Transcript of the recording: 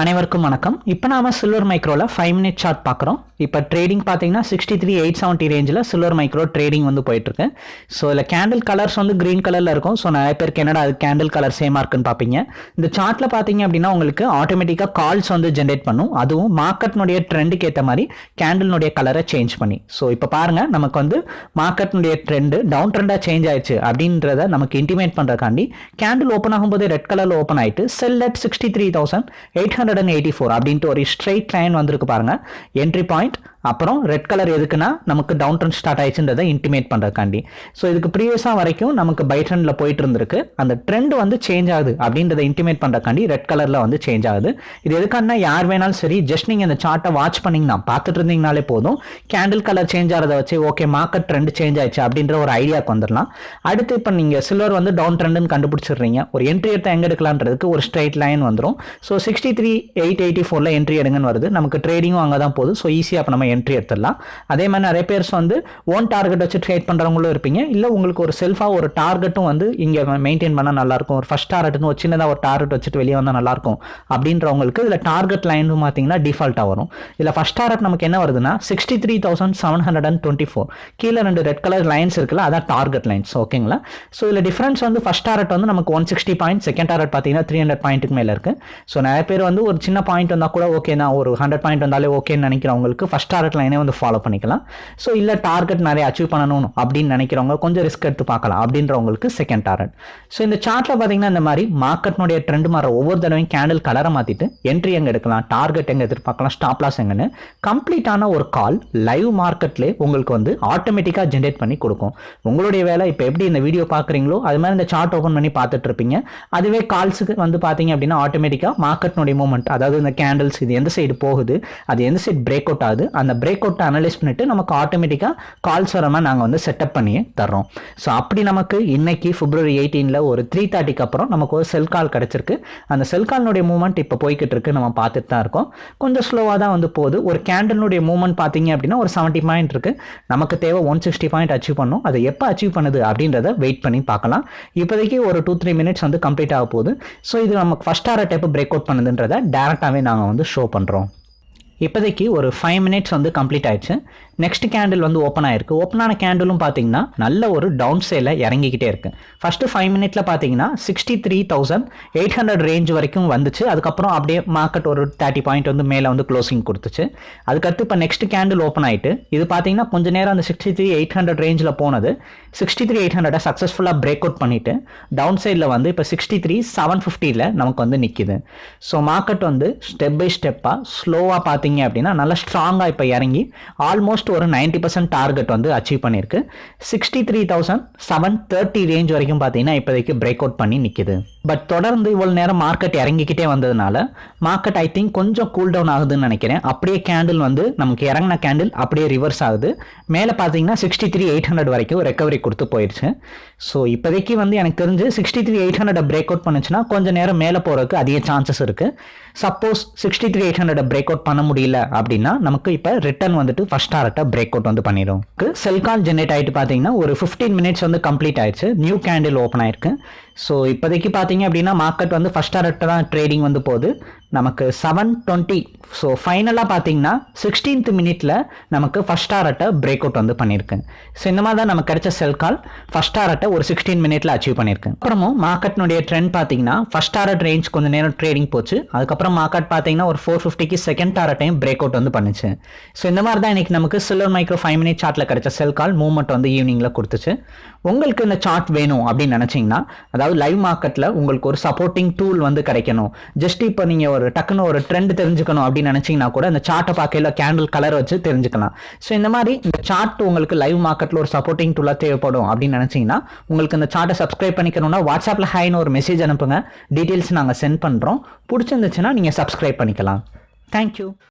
அனைவருக்கும் வணக்கம். இப்போ நாம சில்வர் மைக்ரோவில் ஃபைவ் மினிட் சார்ட் பார்க்குறோம் இப்போ ட்ரேடிங் பார்த்தீங்கன்னா சிக்ஸ்டி த்ரீ எயிட் செவன்ட்டி ரேஞ்சில் சில்வர் மைக்ரோ ட்ரேடிங் வந்து போயிட்டுருக்கு. ஸோ இதில் கேண்டில் கலர்ஸ் வந்து க்ரீன் கலரில் இருக்கும். ஸோ நிறைய பேருக்கு என்னடா அது கேண்டில் கலர் சேமாக இருக்குன்னு பார்ப்பீங்க இந்த சார்ட்டில் பார்த்தீங்க அப்படின்னா உங்களுக்கு ஆட்டோமேட்டிக்காக கால்ஸ் வந்து ஜென்ரேட் பண்ணும். அதுவும் மார்க்கெட்னுடைய ட்ரெண்டுக்கு ஏற்ற மாதிரி கேண்டில்னுடைய கலரை சேஞ்ச் பண்ணி. ஸோ இப்போ பாருங்கள் நமக்கு வந்து மார்க்கெட்னுடைய ட்ரெண்டு டவுன் ட்ரெண்டாக சேஞ்ச் ஆயிடுச்சு அப்படின்றத நமக்கு இன்டிமேட் பண்ணுறதுக்காண்டி கேண்டில் ஓப்பன் ஆகும்போது ரெட் கலரில் ஓப்பன் ஆகிட்டு sell at sixty three thousand eight hundred and eighty four அப்படின்ட்டு ஒரு ஸ்ட்ரெயிட் லைன் வந்திருக்கு பாருங்க. என்ட்ரி பாயிண்ட் அப்புறம் ரெட் கலர் எதுக்குன்னா நமக்கு டவுன் ட்ரெண்ட் ஸ்டார்ட் ஆயிடுச்சுன்றதை இன்டிமேட் பண்ணுறதுக்காண்டி ஸோ இதுக்கு ப்ரீவியஸாக வரைக்கும் நமக்கு பை ட்ரெண்டில் போயிட்டு இருந்திருக்கு. அந்த ட்ரெண்ட் வந்து சேஞ்ச் ஆகுது அப்படின்றத இன்டிமேட் பண்ணுறதுக்காண்டி ரெட் கலரில் வந்து சேஞ்ச் ஆகுது. இது எதுக்கான யார் வேணாலும் சரி ஜஸ்ட் நீங்கள் இந்த சார்ட்டை வாட்ச் பண்ணிங்கன்னா பார்த்துட்டு இருந்தீங்கனாலே போதும். கேண்டில் கலர் சேஞ்ச் ஆகிறத வச்சு ஓகே மார்க்கெட் ட்ரெண்ட் சேஞ்ச் ஆயிடுச்சு அப்படின்ற ஒரு ஐடியாவுக்கு வந்துடலாம். அடுத்து இப்போ நீங்கள் சில்வர் வந்து டவுன் ட்ரெண்டுன்னு கண்டுபிடிச்சிடுறீங்க. ஒரு என்ட்ரி எடுத்து எங்கே எடுக்கலான்றதுக்கு ஒரு ஸ்ட்ரைட் லைன் வந்துடும் so sixty three eight eighty ஃபோரில் என்ட்ரி எடுங்கன்னு வருது. நமக்கு ட்ரேடிங்கும் அங்கே தான் போகுது. ஸோ ஈஸியாக இப்போ நம்ம என்ட்ரி எடுத்துடலாம். அதே மாதிரி நிறைய பேர்ஸ் வந்து ஓன் டார்கெட் வச்சு ட்ரேட் பண்ணுறவங்களும் இருப்பீங்க. இல்லை உங்களுக்கு ஒரு செல்ஃபாக ஒரு டார்கெட்டும் வந்து இங்கே மெயின்டைன் பண்ணால் நல்லாயிருக்கும். ஒரு ஃபஸ்ட் டார்கெட்னு ஒரு சின்னதாக ஒரு டார்கெட் வச்சுட்டு வெளியே வந்தால் நல்லாயிருக்கும். அப்படின்றவங்களுக்கு இதில் டார்கெட் லைன் பார்த்தீங்கன்னா டிஃபால்ட்டாக வரும். இதில் ஃபஸ்ட் டார்கெட் நமக்கு என்ன வருதுன்னா sixty three thousand seven hundred and twenty four கீழே ரெண்டு ரெட் கலர் லைன்ஸ் இருக்குல்ல அதான் டார்கெட் லைன்ஸ் ஓகேங்களா ஸோ இதில் டிஃப்ரென்ஸ் வந்து ஃபஸ்ட் டார்கெட் வந்து நமக்கு one sixty point second target பார்த்தீங்கன்னா த்ரீ ஹண்ட்ரட் பாயிண்ட்டுக்கு மேலே இருக்குது ஸோ நிறைய பேர் வந்து ஒரு சின்ன பாயிண்ட் வந்தால் கூட ஓகே தான். ஒரு ஹண்ட்ரட் பாயிண்ட் வந்தாலே ஓகேன்னு நினைக்கிறவங்களுக்கு ஃபஸ்ட் டார்கெட் லைனே வந்து ஃபாலோ பண்ணிக்கலாம். ஸோ இல்லை டார்கெட் நிறைய அச்சீவ் பண்ணணும் அப்படின்னு நினைக்கிறவங்க கொஞ்சம் ரிஸ்க் எடுத்து பார்க்கலாம் அப்படின்றவங்களுக்கு செகண்ட் டார்கெட் ஸோ இந்த சார்ட்டில் பார்த்தீங்கன்னா இந்த மாதிரி மார்க்கெட்னுடைய ட்ரெண்ட் மாற ஒவ்வொரு தடவையும் கேண்டில் கலரை மாற்றிட்டு என்ட்ரி எங்கே எடுக்கலாம் டார்கெட் எங்கே எதிர்பார்க்கலாம் ஸ்டாப் லாஸ் எங்கன்னு கம்ப்ளீட்டான ஒரு கால் லைவ் மார்க்கெட்லேயே உங்களுக்கு வந்து ஆட்டோமேட்டிக்காக ஜென்ரேட் பண்ணி கொடுக்கும். உங்களுடைய வேலை இப்போ எப்படி இந்த வீடியோ பார்க்குறீங்களோ அது மாதிரி இந்த சார்ட் ஓப்பன் பண்ணி பார்த்துட்டு இருப்பீங்க. அதுவே கால்ஸுக்கு வந்து பார்த்தீங்க அப்படின்னா ஆட்டோமேட்டிக்காக மார்க்கெட்னுடைய மூமெண்ட் அதாவது இந்த கேண்டில்ஸ் இது எந்த சைடு போகுது அது எந்த சைடு பிரேக் அவுட் ஆகுது அந்த அந்த பிரேக் அவுட்டை அனலைஸ் பண்ணிட்டு நமக்கு ஆட்டோமேட்டிக்காக கால்ஸ் வர மாதிரி நாங்கள் வந்து செட்டப் பண்ணி தர்றோம். ஸோ அப்படி நமக்கு இன்னைக்கு பிப்ரவரி எயிட்டீனில் ஒரு த்ரீ தேர்ட்டிக்கு அப்புறம் நமக்கு ஒரு செல் கால் கிடச்சிருக்கு. அந்த செல் கால்னுடைய மூவ்மெண்ட் இப்போ போய்கிட்டு இருக்கு. நம்ம பார்த்துட்டு தான் இருக்கோம். கொஞ்சம் ஸ்லோவாக தான் வந்து போகுது. ஒரு கேண்டலுடைய மூவ்மெண்ட் பார்த்தீங்க அப்படின்னா ஒரு செவன்ட்டி பாயிண்ட் இருக்கு. நமக்கு தேவை ஒன் சிக்ஸ்டி பாயிண்ட் அச்சீவ் பண்ணும் அதை எப்போ அச்சீவ் பண்ணுது அப்படின்றத வெயிட் பண்ணி பார்க்கலாம். இப்போதைக்கு ஒரு டூ த்ரீ மினிட்ஸ் வந்து கம்ப்ளீட் ஆக போகுது. ஸோ இது நமக்கு ஃபஸ்ட் ஆர டைப் பிரேக் அவுட் பண்ணுதுன்றதை டேரெக்டாகவே நாங்கள் வந்து ஷோ பண்ணுறோம் இப்போதைக்கு ஒரு ஃபைவ் மினிட்ஸ் வந்து கம்ப்ளீட் ஆயிடுச்சு. நெக்ஸ்ட் கேண்டில் வந்து ஓப்பன் ஆயிருக்கு. ஓப்பன் ஆன கேண்டிலும் பார்த்தீங்கன்னா நல்ல ஒரு டவுன் சைடில் இறங்கிக்கிட்டே இருக்கு. ஃபஸ்ட்டு ஃபைவ் மினிட்ல பார்த்தீங்கன்னா sixty three thousand eight hundred range வரைக்கும் வந்துச்சு. அதுக்கப்புறம் அப்படியே மார்க்கெட் ஒரு தேர்ட்டி பாயிண்ட் வந்து மேலே வந்து க்ளோசிங் கொடுத்துச்சு. அதுக்கடுத்து இப்போ நெக்ஸ்ட் கேண்டில் ஓப்பன் ஆயிட்டு இது பார்த்தீங்கன்னா கொஞ்ச நேரம் அந்த சிக்ஸ்டி த்ரீ எயிட் ஹண்ட்ரட் ரேஞ்சில் போனது. சிக்ஸ்டி த்ரீ எயிட் ஹண்ட்ரடை சக்ஸஸ்ஃபுல்லாக பிரேக் அவுட் பண்ணிட்டு டவுன் சைடில் வந்து இப்போ சிக்ஸ்டி த்ரீ செவன் ஃபிஃப்டியில் நமக்கு வந்து நிற்கிது ஸோ மார்க்கெட் வந்து ஸ்டெப் பை ஸ்டெப்பாக ஸ்லோவாக பார்த்தீங்க அப்படின்னா நல்லா ஸ்ட்ராங்காக இப்போ இறங்கி ஆல்மோஸ்ட் ஒரு நைன்டி பர்சன்ட் டார்கெட் வந்து அச்சீவ் பண்ணியிருக்கு. Sixty three thousand seven thirty range வரைக்கும் பார்த்தீங்கன்னா இப்போதைக்கு பிரேக் அவுட் பண்ணி நிற்கிது பட் தொடர்ந்து இவ்வளோ நேரம் மார்க்கெட் இறங்கிக்கிட்டே வந்ததுனால மார்க்கெட் ஐ திங்க் கொஞ்சம் கூல் டவுன் ஆகுதுன்னு நினைக்கிறேன். அப்படியே கேண்டில் வந்து நமக்கு இறங்கின கேண்டில் அப்படியே ரிவர்ஸ் ஆகுது. மேலே பார்த்தீங்கன்னா சிக்ஸ்டி த்ரீ எயிட் ஹண்ட்ரட் வரைக்கும் ரெக்கவரி கொடுத்து போயிடுச்சு ஸோ இப்போதைக்கு வந்து எனக்கு தெரிஞ்சு sixty three eight hundred break out பண்ணுச்சுன்னா கொஞ்சம் நேரம் மேலே போகிறதுக்கு அதிக சான்சஸ் இருக்குது suppose sixty three eight hundred break out பண்ண முடியல அப்படின்னா நமக்கு இப்போ ரிட்டர்ன் வந்துட்டு ஃபஸ்ட் டாரட்டை பிரேக் அவுட் வந்து பண்ணிடும் செல்கான் ஜென்ரேட் ஆகிட்டு பார்த்தீங்கன்னா ஒரு ஃபிஃப்டீன் மினிட்ஸ் வந்து கம்ப்ளீட் ஆயிடுச்சு. நியூ கேண்டில் ஓப்பன் ஆயிருக்கு. ஸோ இப்போதைக்கு பார்த்தீங்க அப்படின்னா மார்க்கெட் வந்து ஃபஸ்ட் டாரட்டை தான் ட்ரேடிங் வந்து போகுது. நமக்கு செவன் டுவெண்ட்டி ஸோ ஃபைனலாக பார்த்தீங்கன்னா சிக்ஸ்டீன்த் மினிட்ல நமக்கு ஃபஸ்ட் டாரட்டை பிரேக் அவுட் வந்து பண்ணியிருக்கேன் ஸோ இந்த மாதிரி தான் நமக்கு கிடைச்ச செல் கால் ஃபஸ்ட் டாரட்டை ஒரு சிக்ஸ்டீன் மினிட்ல அச்சீவ் பண்ணியிருக்கேன் அப்புறமும் மார்க்கெட்னுடைய ட்ரெண்ட் பார்த்தீங்கன்னா ஃபஸ்ட் டாரட் ரேஞ்ச் கொஞ்சம் நேரம் ட்ரேடிங் போச்சு. அதுக்கப்புறம் மார்க்கெட் பார்த்தீங்கன்னா ஒரு ஃபோர் ஃபிஃப்டிக்கு செகண்ட் டாரட்டையும் பிரேக் அவுட் வந்து பண்ணுச்சு. ஸோ இந்த மாதிரி தான் இன்னைக்கு நமக்கு சில்வர் மைக்ரோ ஃபைவ் மினிட் சார்ட்டில் கிடைச்ச செல் கால் மூவ்மெண்ட் வந்து ஈவினிங்கில் கொடுத்துச்சு. உங்களுக்கு இந்த சார்ட் வேணும் அப்படின்னு நினச்சிங்கன்னா அதாவது லைவ் மார்க்கெட்டில் உங்களுக்கு ஒரு சப்போர்ட்டிங் டூல் வந்து கிடைக்கணும். ஜஸ்ட் இப்போ நீங்கள் ஒரு டக்குன்னு ஒரு ட்ரெண்ட் தெரிஞ்சுக்கணும் அப்படின்னு நினச்சிங்கன்னா கூட அந்த சார்ட்டை பார்க்கல கேண்டில் கலர் வச்சு தெரிஞ்சுக்கலாம். ஸோ இந்த மாதிரி இந்த சார்ட் உங்களுக்கு லைவ் மார்க்கெட்டில் ஒரு சப்போர்ட்டிங் டூலாக தேவைப்படும் அப்படின்னு நினச்சிங்கன்னா உங்களுக்கு இந்த சார்ட்டை சப்ஸ்கிரைப் பண்ணிக்கணும்னா வாட்ஸ்அப்பில் ஹைன்னு ஒரு மெசேஜ் அனுப்புங்க. டீட்டெயில்ஸ் நாங்கள் சென்ட் பண்ணுறோம் பிடிச்சிருந்துச்சுன்னா நீங்கள் சப்ஸ்கிரைப் பண்ணிக்கலாம். தேங்க்யூ